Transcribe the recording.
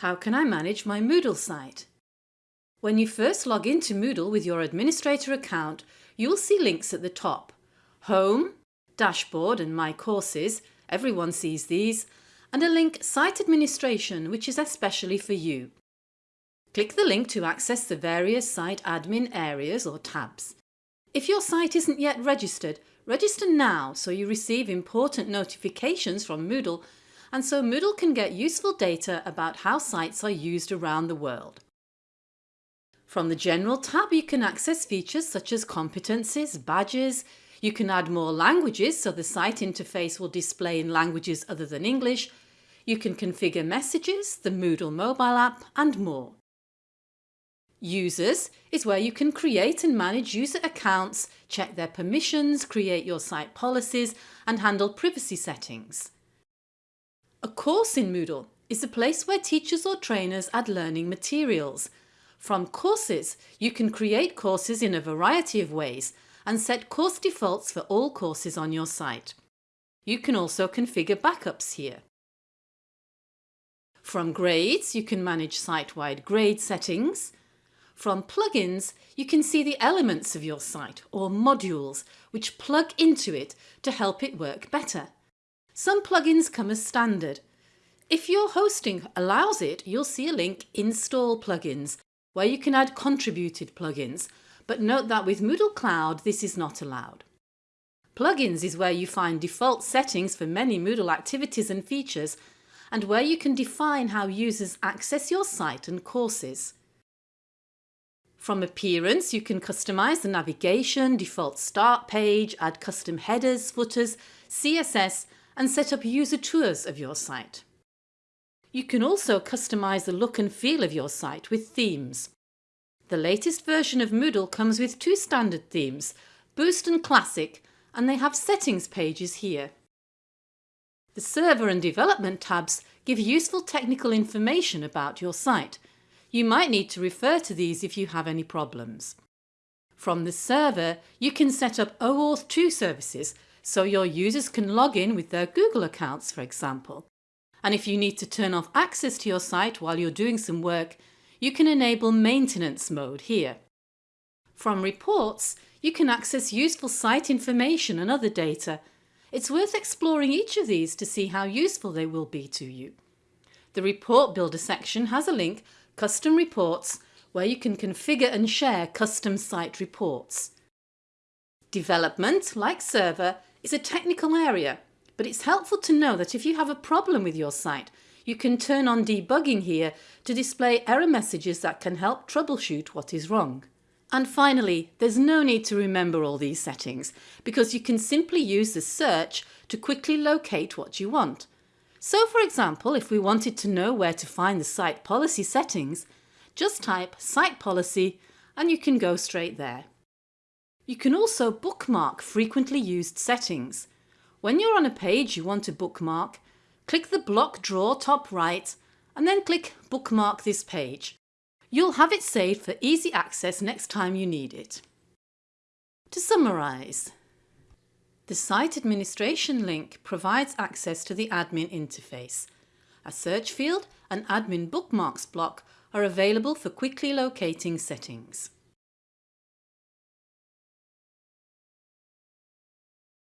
How can I manage my Moodle site? When you first log into Moodle with your administrator account, you will see links at the top. Home, Dashboard and My Courses, everyone sees these, and a link Site Administration which is especially for you. Click the link to access the various site admin areas or tabs. If your site isn't yet registered, register now so you receive important notifications from Moodle and so Moodle can get useful data about how sites are used around the world. From the General tab you can access features such as competencies, badges, you can add more languages so the site interface will display in languages other than English, you can configure messages, the Moodle mobile app and more. Users is where you can create and manage user accounts, check their permissions, create your site policies and handle privacy settings. A course in Moodle is a place where teachers or trainers add learning materials. From courses, you can create courses in a variety of ways and set course defaults for all courses on your site. You can also configure backups here. From grades, you can manage site-wide grade settings. From plugins, you can see the elements of your site or modules which plug into it to help it work better. Some plugins come as standard. If your hosting allows it, you'll see a link Install Plugins, where you can add contributed plugins, but note that with Moodle Cloud this is not allowed. Plugins is where you find default settings for many Moodle activities and features and where you can define how users access your site and courses. From Appearance you can customise the navigation, default start page, add custom headers, footers, CSS and set up user tours of your site. You can also customise the look and feel of your site with themes. The latest version of Moodle comes with two standard themes, Boost and Classic, and they have settings pages here. The Server and Development tabs give useful technical information about your site. You might need to refer to these if you have any problems. From the server, you can set up OAuth 2 services so your users can log in with their Google accounts, for example. And if you need to turn off access to your site while you're doing some work, you can enable maintenance mode here. From reports, you can access useful site information and other data. It's worth exploring each of these to see how useful they will be to you. The Report Builder section has a link, Custom Reports, where you can configure and share custom site reports. Development, like Server, is a technical area, but it's helpful to know that if you have a problem with your site, you can turn on debugging here to display error messages that can help troubleshoot what is wrong. And finally, there's no need to remember all these settings because you can simply use the search to quickly locate what you want. So for example, if we wanted to know where to find the site policy settings, just type site policy and you can go straight there. You can also bookmark frequently used settings. When you're on a page you want to bookmark, click the block draw top right and then click bookmark this page. You'll have it saved for easy access next time you need it. To summarise, the Site Administration link provides access to the admin interface. A search field and admin bookmarks block are available for quickly locating settings.